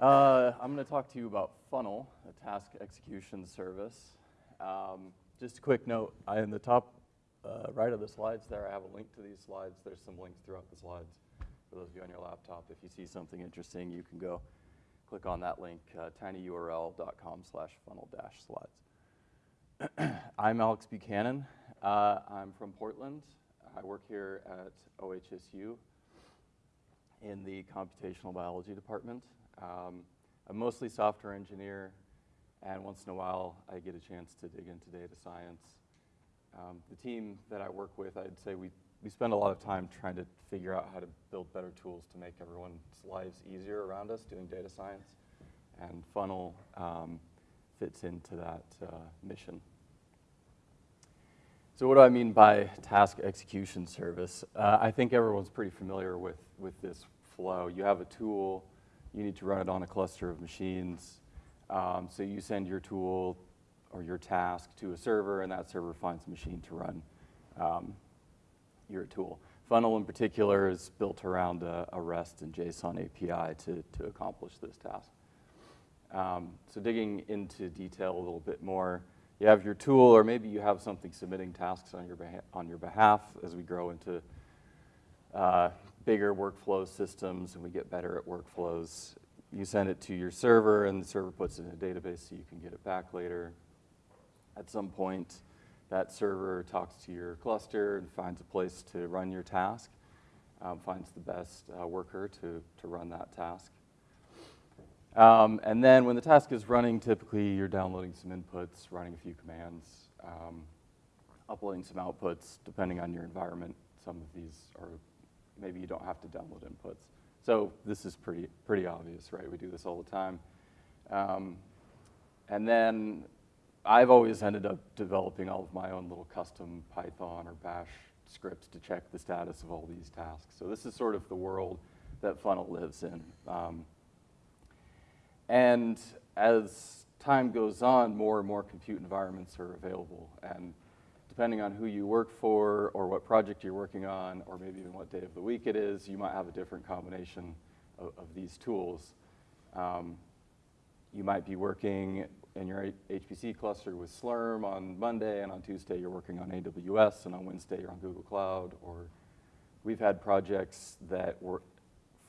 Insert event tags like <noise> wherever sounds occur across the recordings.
Uh, I'm going to talk to you about Funnel, a task execution service. Um, just a quick note, I, in the top uh, right of the slides there, I have a link to these slides. There's some links throughout the slides for those of you on your laptop. If you see something interesting, you can go click on that link, uh, tinyurl.com slash funnel dash slides. <clears throat> I'm Alex Buchanan. Uh, I'm from Portland. I work here at OHSU in the computational biology department. Um, I'm mostly software engineer, and once in a while I get a chance to dig into data science. Um, the team that I work with, I'd say we, we spend a lot of time trying to figure out how to build better tools to make everyone's lives easier around us doing data science, and Funnel um, fits into that uh, mission. So what do I mean by task execution service? Uh, I think everyone's pretty familiar with, with this flow. You have a tool, you need to run it on a cluster of machines. Um, so you send your tool or your task to a server, and that server finds a machine to run um, your tool. Funnel in particular is built around a, a, REST and JSON API to, to accomplish this task. Um, so digging into detail a little bit more, you have your tool, or maybe you have something submitting tasks on your, on your behalf as we grow into uh, bigger workflow systems and we get better at workflows. You send it to your server and the server puts it in a database so you can get it back later. At some point, that server talks to your cluster and finds a place to run your task, um, finds the best uh, worker to, to run that task. Um, and then when the task is running, typically you're downloading some inputs, running a few commands, um, uploading some outputs, depending on your environment. Some of these are, maybe you don't have to download inputs. So this is pretty, pretty obvious, right? We do this all the time. Um, and then I've always ended up developing all of my own little custom Python or Bash scripts to check the status of all these tasks. So this is sort of the world that Funnel lives in. Um, and as time goes on, more and more compute environments are available. And depending on who you work for or what project you're working on, or maybe even what day of the week it is, you might have a different combination of, of these tools. Um, you might be working in your HPC cluster with Slurm on Monday, and on Tuesday you're working on AWS, and on Wednesday you're on Google Cloud. Or we've had projects that were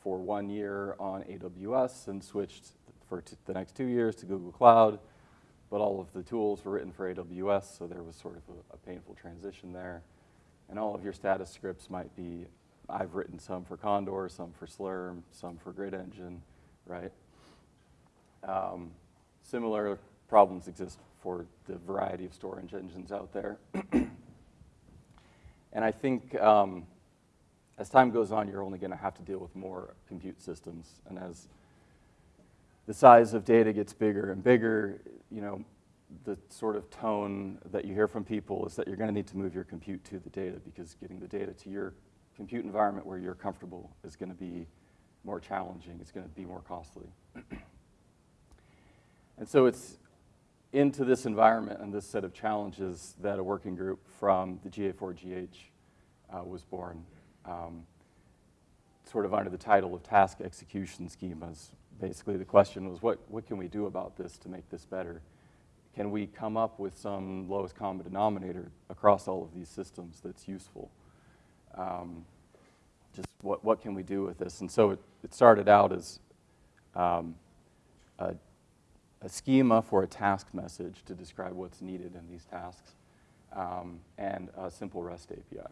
for one year on AWS and switched for the next two years to Google Cloud, but all of the tools were written for AWS, so there was sort of a, a painful transition there. And all of your status scripts might be, I've written some for Condor, some for Slurm, some for Grid Engine, right? Um, similar problems exist for the variety of storage engines out there. <clears throat> and I think um, as time goes on, you're only going to have to deal with more compute systems. And as the size of data gets bigger and bigger, you know, the sort of tone that you hear from people is that you're going to need to move your compute to the data because getting the data to your compute environment where you're comfortable is going to be more challenging. It's going to be more costly. <clears throat> and so it's into this environment and this set of challenges that a working group from the GA4GH uh, was born, um, sort of under the title of task execution schemas, basically the question was, what, what can we do about this to make this better? Can we come up with some lowest common denominator across all of these systems that's useful? Um, just what, what can we do with this? And so it, it started out as um, a, a, schema for a task message to describe what's needed in these tasks um, and a simple REST API.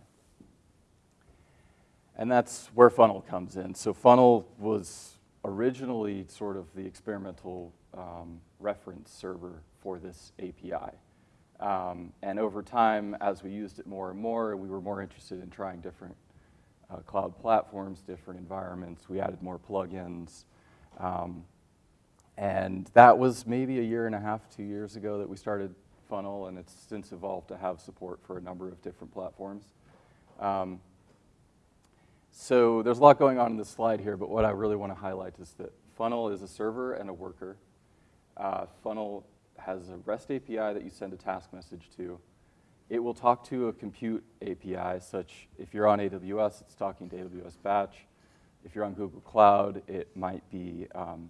And that's where Funnel comes in. So Funnel was originally sort of the experimental um, reference server for this API. Um, and over time, as we used it more and more, we were more interested in trying different uh, cloud platforms, different environments. We added more plugins. Um, and that was maybe a year and a half, two years ago that we started Funnel, and it's since evolved to have support for a number of different platforms. Um, so there's a lot going on in this slide here, but what I really want to highlight is that Funnel is a server and a worker. Uh, Funnel has a REST API that you send a task message to. It will talk to a compute API, such if you're on AWS, it's talking to AWS Batch. If you're on Google Cloud, it might be um,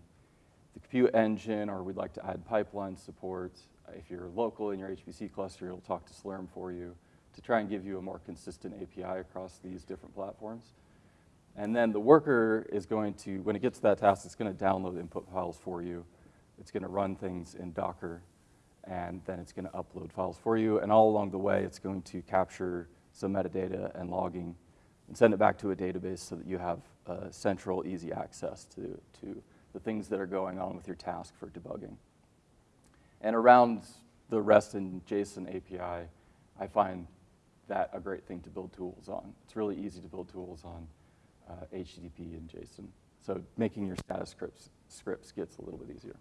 the compute engine, or we'd like to add pipeline support. If you're local in your HPC cluster, it'll talk to Slurm for you to try and give you a more consistent API across these different platforms. And then the worker is going to, when it gets to that task, it's going to download input files for you. It's going to run things in Docker, and then it's going to upload files for you. And all along the way, it's going to capture some metadata and logging and send it back to a database so that you have uh, central, easy access to, to the things that are going on with your task for debugging. And around the REST and JSON API, I find that a great thing to build tools on. It's really easy to build tools on uh, HTTP and JSON. So making your status scripts, scripts gets a little bit easier.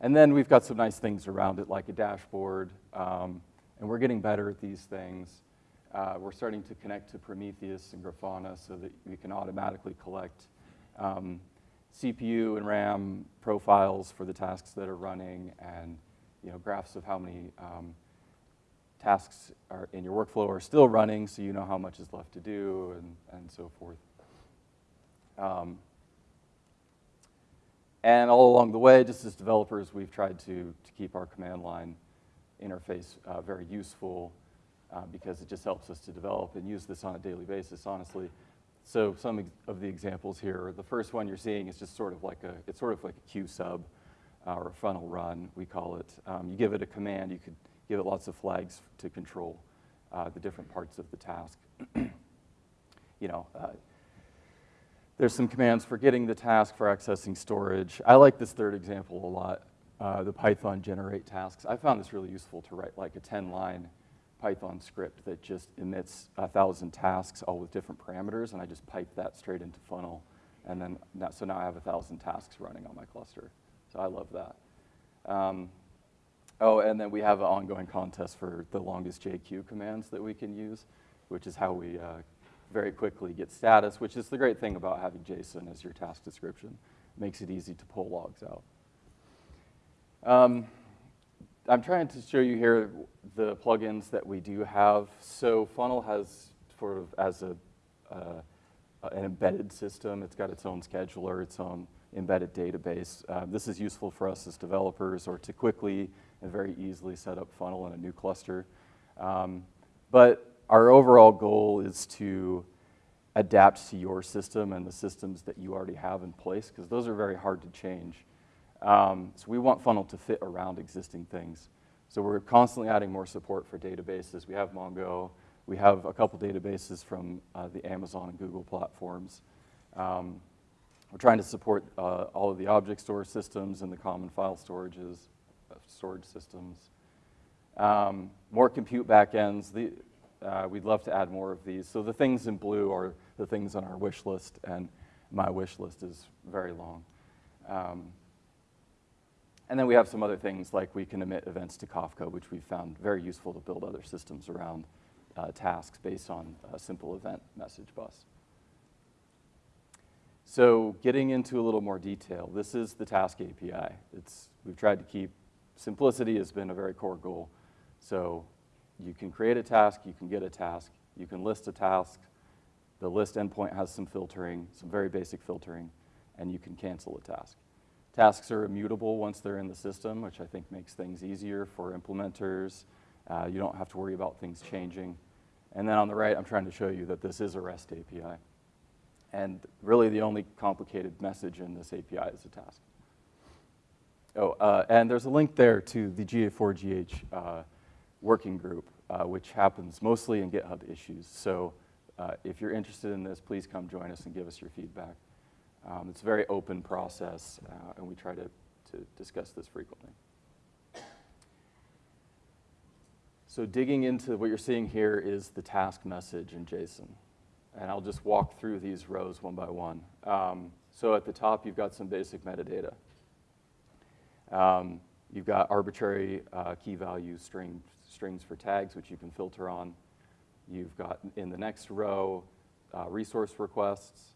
And then we've got some nice things around it, like a dashboard, um, and we're getting better at these things. Uh, we're starting to connect to Prometheus and Grafana so that we can automatically collect um, CPU and RAM profiles for the tasks that are running and you know, graphs of how many um, tasks are in your workflow are still running so you know how much is left to do and, and so forth. Um, and all along the way, just as developers, we've tried to, to keep our command line interface uh, very useful uh, because it just helps us to develop and use this on a daily basis, honestly. So some of the examples here, the first one you're seeing is just sort of like a, it's sort of like a qsub uh, or a funnel run, we call it. Um, you give it a command, you could give it lots of flags to control uh, the different parts of the task. <clears throat> you know, uh, there's some commands for getting the task, for accessing storage. I like this third example a lot, uh, the Python generate tasks. I found this really useful to write like a 10-line Python script that just emits a thousand tasks, all with different parameters, and I just pipe that straight into funnel. And then, now, so now I have a thousand tasks running on my cluster. So I love that. Um, oh, and then we have an ongoing contest for the longest JQ commands that we can use, which is how we uh, very quickly get status, which is the great thing about having JSON as your task description. It makes it easy to pull logs out. Um, I'm trying to show you here the plugins that we do have. So Funnel has sort of as a, uh, an embedded system. It's got its own scheduler, its own embedded database. Uh, this is useful for us as developers or to quickly and very easily set up Funnel in a new cluster. Um, but our overall goal is to adapt to your system and the systems that you already have in place, because those are very hard to change. Um, so we want Funnel to fit around existing things. So we're constantly adding more support for databases. We have Mongo. We have a couple databases from uh, the Amazon and Google platforms. Um, we're trying to support uh, all of the object store systems and the common file storages, storage systems. Um, more compute backends. The, uh, we'd love to add more of these. So the things in blue are the things on our wish list, and my wish list is very long. Um, and then we have some other things like we can emit events to Kafka, which we've found very useful to build other systems around uh, tasks based on a simple event message bus. So getting into a little more detail, this is the task API. It's, we've tried to keep, simplicity has been a very core goal. So you can create a task, you can get a task, you can list a task, the list endpoint has some filtering, some very basic filtering, and you can cancel a task. Tasks are immutable once they're in the system, which I think makes things easier for implementers. Uh, you don't have to worry about things changing. And then on the right, I'm trying to show you that this is a REST API. And really the only complicated message in this API is a task. Oh, uh, and there's a link there to the GA4GH uh, working group, uh, which happens mostly in GitHub issues. So uh, if you're interested in this, please come join us and give us your feedback. Um, it's a very open process, uh, and we try to, to discuss this frequently. So digging into what you're seeing here is the task message in JSON. And I'll just walk through these rows one by one. Um, so at the top, you've got some basic metadata. Um, you've got arbitrary uh, key value string, strings for tags, which you can filter on. You've got in the next row uh, resource requests.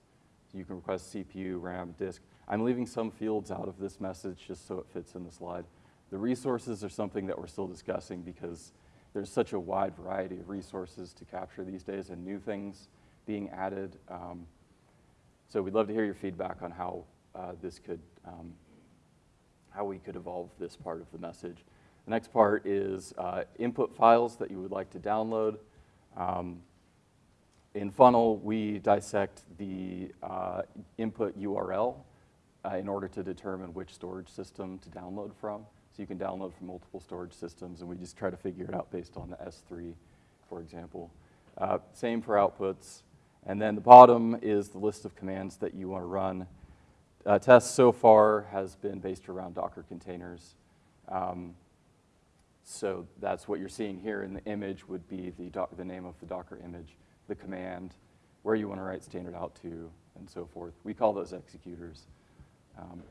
You can request CPU, RAM, disk. I'm leaving some fields out of this message just so it fits in the slide. The resources are something that we're still discussing because there's such a wide variety of resources to capture these days and new things being added. Um, so we'd love to hear your feedback on how uh, this could, um, how we could evolve this part of the message. The next part is uh, input files that you would like to download. Um, in Funnel, we dissect the uh, input URL uh, in order to determine which storage system to download from. So you can download from multiple storage systems, and we just try to figure it out based on the S3, for example. Uh, same for outputs. And then the bottom is the list of commands that you want to run. Uh, TES so far has been based around Docker containers. Um, so that's what you're seeing here in the image would be the, the name of the Docker image, the command, where you want to write standard out to, and so forth. We call those executors. Um,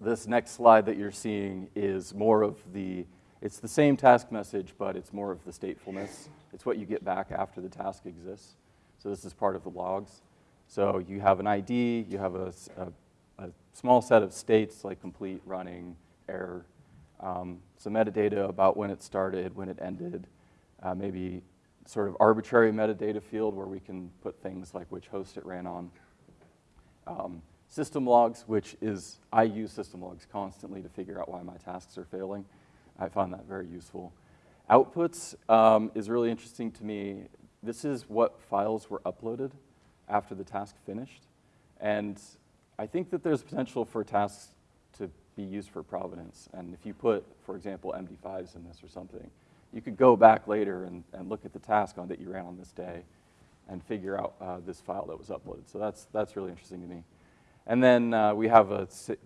this next slide that you're seeing is more of the, it's the same task message, but it's more of the statefulness. It's what you get back after the task exists. So this is part of the logs. So you have an ID, you have a, a, a small set of states like complete, running, error, um, some metadata about when it started, when it ended, uh, maybe sort of arbitrary metadata field where we can put things like which host it ran on. Um, System logs, which is, I use system logs constantly to figure out why my tasks are failing. I find that very useful. Outputs um, is really interesting to me. This is what files were uploaded after the task finished. And I think that there's potential for tasks to be used for provenance. And if you put, for example, MD5s in this or something, you could go back later and, and look at the task on that you ran on this day and figure out uh, this file that was uploaded. So that's, that's really interesting to me. And then uh, we have a se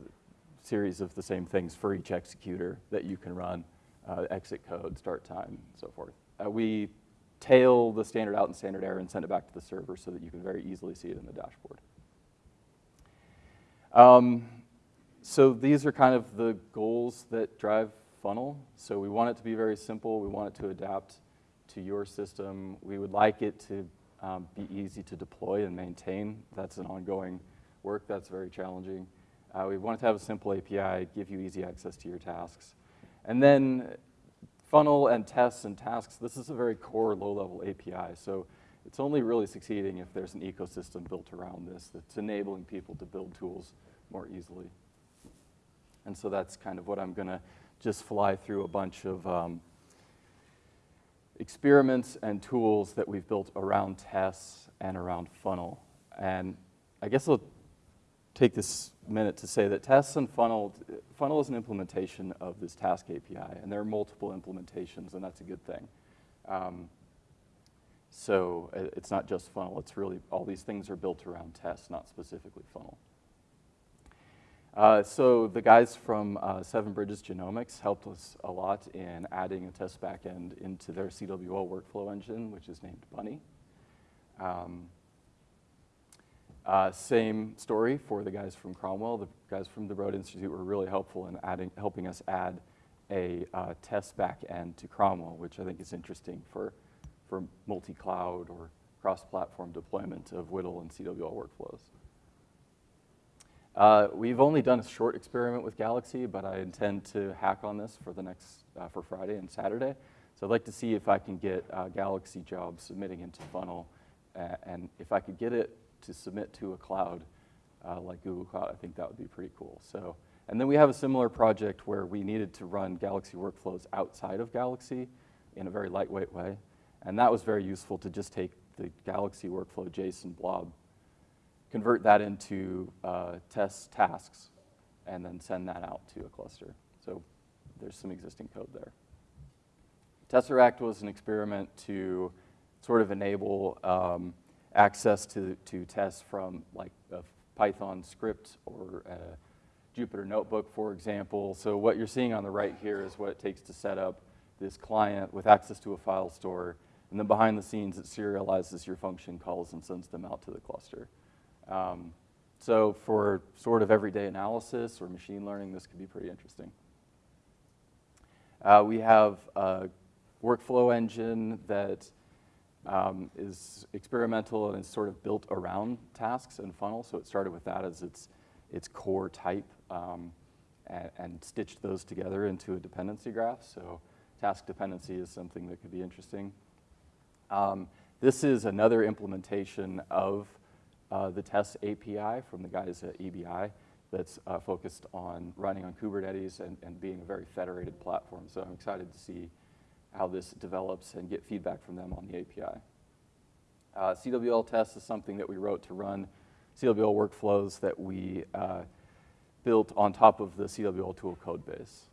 series of the same things for each executor that you can run, uh, exit code, start time, so forth. Uh, we tail the standard out and standard error and send it back to the server so that you can very easily see it in the dashboard. Um, so these are kind of the goals that drive Funnel. So we want it to be very simple. We want it to adapt to your system. We would like it to um, be easy to deploy and maintain. That's an ongoing work that's very challenging. Uh, we want to have a simple API, give you easy access to your tasks. And then funnel and TES and tasks, this is a very core low-level API. So it's only really succeeding if there's an ecosystem built around this that's enabling people to build tools more easily. And so that's kind of what I'm going to just fly through a bunch of um, experiments and tools that we've built around TES and around funnel. And I guess I'll take this minute to say that TES and funnel, funnel is an implementation of this task API, and there are multiple implementations, and that's a good thing. Um, so it's not just funnel, it's really, all these things are built around TES, not specifically funnel. Uh, so the guys from uh, Seven Bridges Genomics helped us a lot in adding a TES backend into their CWL workflow engine, which is named Bunny. Um, uh, same story for the guys from Cromwell. The guys from the Broad Institute were really helpful in adding, helping us add a uh, TES backend to Cromwell, which I think is interesting for, for multi-cloud or cross-platform deployment of WDL and CWL workflows. Uh, we've only done a short experiment with Galaxy, but I intend to hack on this for the next, uh, for Friday and Saturday. So I'd like to see if I can get uh, Galaxy jobs submitting into Funnel, and if I could get it to submit to a cloud uh, like Google Cloud, I think that would be pretty cool. So, and then we have a similar project where we needed to run Galaxy workflows outside of Galaxy in a very lightweight way. And that was very useful to just take the Galaxy workflow JSON blob, convert that into uh, TES tasks, and then send that out to a cluster. So there's some existing code there. Tesseract was an experiment to sort of enable um, access to, to TES from like a Python script or a Jupyter Notebook, for example. So what you're seeing on the right here is what it takes to set up this client with access to a file store. And then behind the scenes, it serializes your function calls and sends them out to the cluster. Um, so for sort of everyday analysis or machine learning, this could be pretty interesting. Uh, we have a workflow engine that um, is experimental and is sort of built around tasks and funnels. So it started with that as its, its core type um, and, and, stitched those together into a dependency graph. So task dependency is something that could be interesting. Um, this is another implementation of uh, the TES API from the guys at EBI that's uh, focused on running on Kubernetes and, and being a very federated platform. So I'm excited to see how this develops and get feedback from them on the API. Uh, CWL TES is something that we wrote to run CWL workflows that we uh, built on top of the CWL tool code base.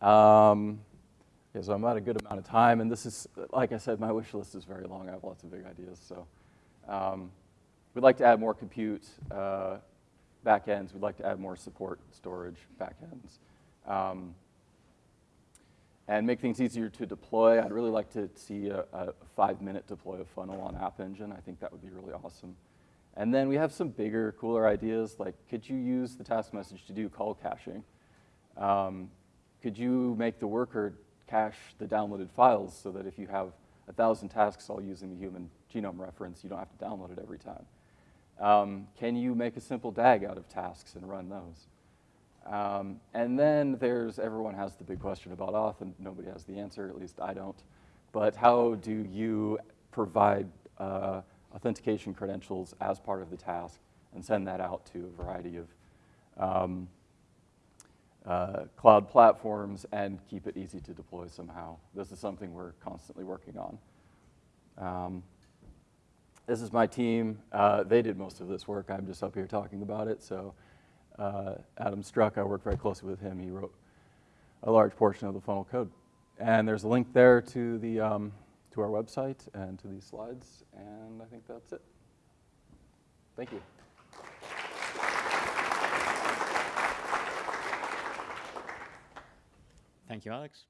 Um, yeah, so I'm at a good amount of time, and this is, like I said, my wish list is very long. I have lots of big ideas. So um, we'd like to add more compute uh, backends. We'd like to add more support storage backends. Um, and make things easier to deploy. I'd really like to see a, a five-minute deploy of funnel on App Engine. I think that would be really awesome. And then we have some bigger, cooler ideas, like could you use the task message to do call caching? Um, could you make the worker cache the downloaded files so that if you have a thousand tasks all using the human genome reference, you don't have to download it every time? Um, can you make a simple DAG out of tasks and run those? Um, and then there's, everyone has the big question about auth, and nobody has the answer, at least I don't. But how do you provide uh, authentication credentials as part of the task and send that out to a variety of um, uh, cloud platforms and keep it easy to deploy somehow? This is something we're constantly working on. Um, this is my team. Uh, they did most of this work. I'm just up here talking about it. So uh, Adam Struck, I worked very closely with him. He wrote a large portion of the funnel code. And there's a link there to, the, um, to our website and to these slides, and I think that's it. Thank you. Thank you, Alex.